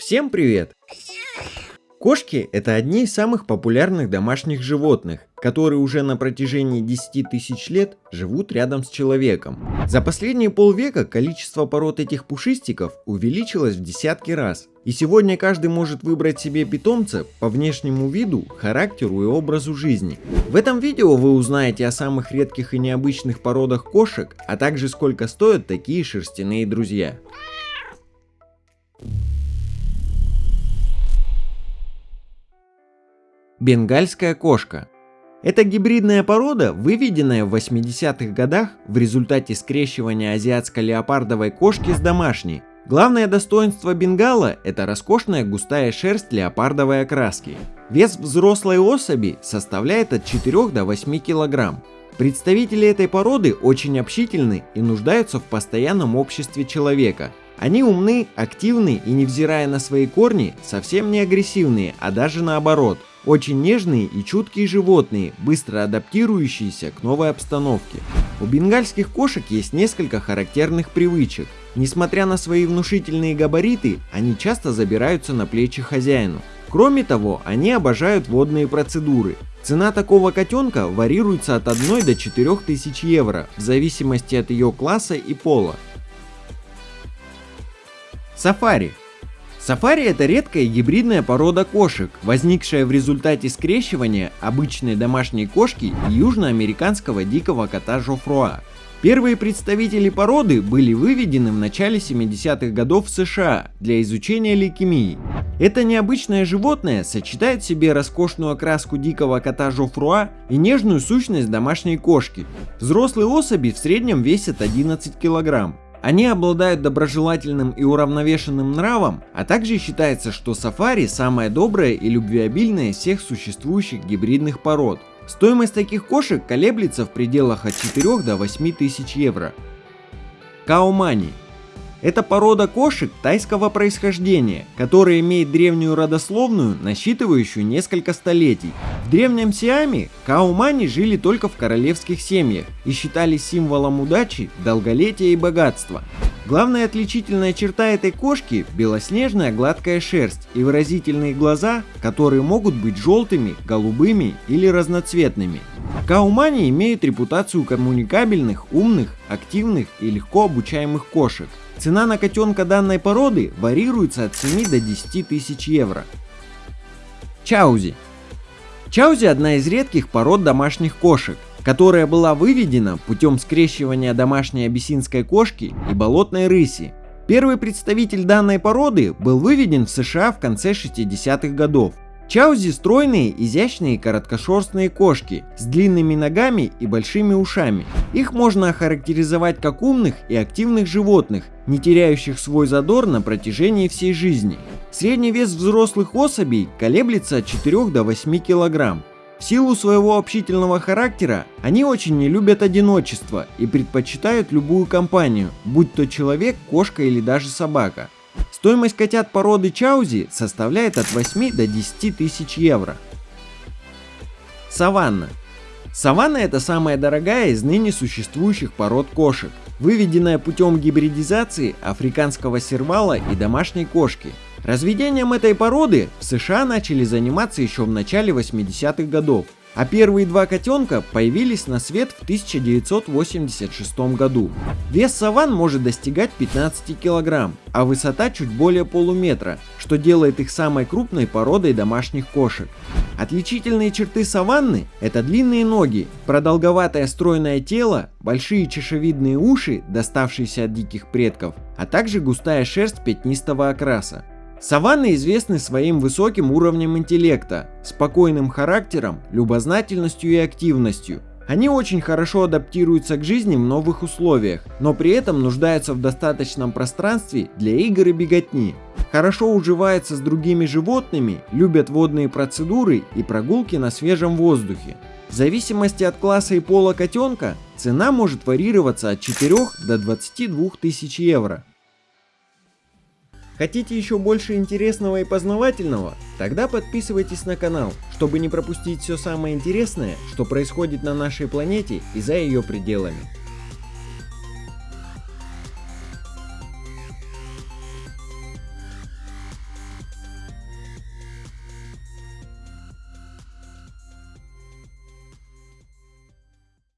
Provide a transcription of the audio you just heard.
Всем привет! Кошки – это одни из самых популярных домашних животных, которые уже на протяжении 10 тысяч лет живут рядом с человеком. За последние полвека количество пород этих пушистиков увеличилось в десятки раз. И сегодня каждый может выбрать себе питомца по внешнему виду, характеру и образу жизни. В этом видео вы узнаете о самых редких и необычных породах кошек, а также сколько стоят такие шерстяные друзья. Бенгальская кошка. Это гибридная порода, выведенная в 80-х годах в результате скрещивания азиатско-леопардовой кошки с домашней. Главное достоинство бенгала – это роскошная густая шерсть леопардовой окраски. Вес взрослой особи составляет от 4 до 8 кг. Представители этой породы очень общительны и нуждаются в постоянном обществе человека. Они умны, активны и невзирая на свои корни, совсем не агрессивные, а даже наоборот – очень нежные и чуткие животные, быстро адаптирующиеся к новой обстановке. У бенгальских кошек есть несколько характерных привычек. Несмотря на свои внушительные габариты, они часто забираются на плечи хозяину. Кроме того, они обожают водные процедуры. Цена такого котенка варьируется от 1 до 4 тысяч евро, в зависимости от ее класса и пола. Сафари Сафари это редкая гибридная порода кошек, возникшая в результате скрещивания обычной домашней кошки и южноамериканского дикого кота Жофруа. Первые представители породы были выведены в начале 70-х годов в США для изучения лейкемии. Это необычное животное сочетает в себе роскошную окраску дикого кота Жофруа и нежную сущность домашней кошки. Взрослые особи в среднем весят 11 килограмм. Они обладают доброжелательным и уравновешенным нравом, а также считается, что сафари самая добрая и любвеобильная из всех существующих гибридных пород. Стоимость таких кошек колеблется в пределах от 4 до 8 тысяч евро. Каумани это порода кошек тайского происхождения, которая имеет древнюю родословную, насчитывающую несколько столетий. В древнем Сиаме каумани жили только в королевских семьях и считались символом удачи, долголетия и богатства. Главная отличительная черта этой кошки – белоснежная гладкая шерсть и выразительные глаза, которые могут быть желтыми, голубыми или разноцветными. Каумани имеют репутацию коммуникабельных, умных, активных и легко обучаемых кошек. Цена на котенка данной породы варьируется от 7 до 10 тысяч евро. Чаузи. Чаузи одна из редких пород домашних кошек, которая была выведена путем скрещивания домашней абиссинской кошки и болотной рыси. Первый представитель данной породы был выведен в США в конце 60-х годов. Чаузи стройные, изящные короткошерстные кошки с длинными ногами и большими ушами. Их можно охарактеризовать как умных и активных животных, не теряющих свой задор на протяжении всей жизни. Средний вес взрослых особей колеблется от 4 до 8 килограмм. В силу своего общительного характера, они очень не любят одиночество и предпочитают любую компанию, будь то человек, кошка или даже собака. Стоимость котят породы Чаузи составляет от 8 до 10 тысяч евро. Саванна. Саванна это самая дорогая из ныне существующих пород кошек, выведенная путем гибридизации африканского сервала и домашней кошки. Разведением этой породы в США начали заниматься еще в начале 80-х годов, а первые два котенка появились на свет в 1986 году. Вес саван может достигать 15 килограмм, а высота чуть более полуметра, что делает их самой крупной породой домашних кошек. Отличительные черты саванны – это длинные ноги, продолговатое стройное тело, большие чешевидные уши, доставшиеся от диких предков, а также густая шерсть пятнистого окраса. Саванны известны своим высоким уровнем интеллекта, спокойным характером, любознательностью и активностью. Они очень хорошо адаптируются к жизни в новых условиях, но при этом нуждаются в достаточном пространстве для игр и беготни. Хорошо уживаются с другими животными, любят водные процедуры и прогулки на свежем воздухе. В зависимости от класса и пола котенка, цена может варьироваться от 4 до 22 тысяч евро. Хотите еще больше интересного и познавательного? Тогда подписывайтесь на канал, чтобы не пропустить все самое интересное, что происходит на нашей планете и за ее пределами.